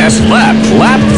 last lap, lap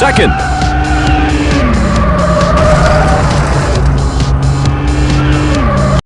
second.